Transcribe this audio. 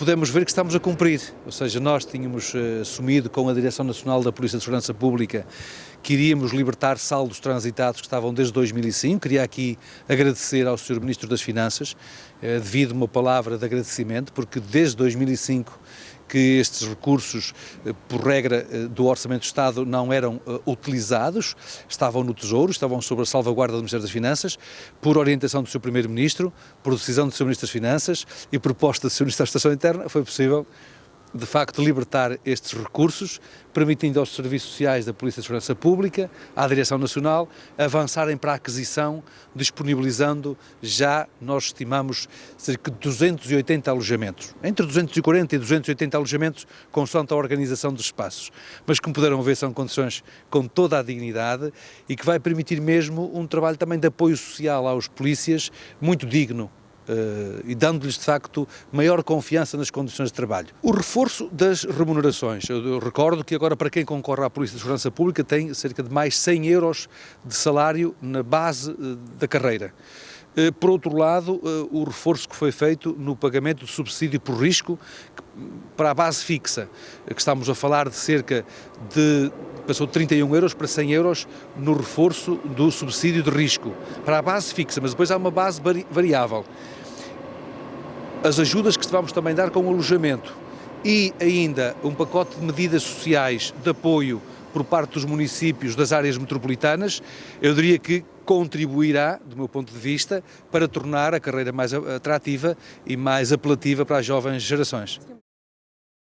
podemos ver que estamos a cumprir, ou seja, nós tínhamos uh, assumido com a Direção Nacional da Polícia de Segurança Pública que iríamos libertar saldos transitados que estavam desde 2005. Queria aqui agradecer ao Sr. Ministro das Finanças, uh, devido uma palavra de agradecimento, porque desde 2005 que estes recursos, eh, por regra do Orçamento do Estado, não eram utilizados, estavam no Tesouro, estavam sob a salvaguarda do Ministério das Finanças, por orientação do Sr. Primeiro-Ministro, por decisão do Sr. Ministro das Finanças e proposta do Sr. Ministro da Estação Interna, foi possível de facto libertar estes recursos, permitindo aos serviços sociais da Polícia de Segurança Pública, à Direção Nacional, avançarem para a aquisição, disponibilizando já, nós estimamos, cerca de 280 alojamentos. Entre 240 e 280 alojamentos, consoante a organização dos espaços. Mas, como puderam ver, são condições com toda a dignidade e que vai permitir mesmo um trabalho também de apoio social aos polícias muito digno Uh, e dando-lhes de facto maior confiança nas condições de trabalho. O reforço das remunerações. Eu, recordo que agora para quem concorre à Polícia de Segurança Pública tem cerca de mais 100 euros de salário na base uh, da carreira. Uh, por outro lado, o reforço que foi feito no pagamento do subsídio por risco para a base fixa, que estamos a falar de cerca de passou de 31 euros para 100 euros no reforço do subsídio de risco, para a base fixa, mas depois há uma base variável. As ajudas que vamos também dar com o alojamento e ainda um pacote de medidas sociais de apoio por parte dos municípios das áreas metropolitanas, eu diria que contribuirá, do meu ponto de vista, para tornar a carreira mais atrativa e mais apelativa para as jovens gerações.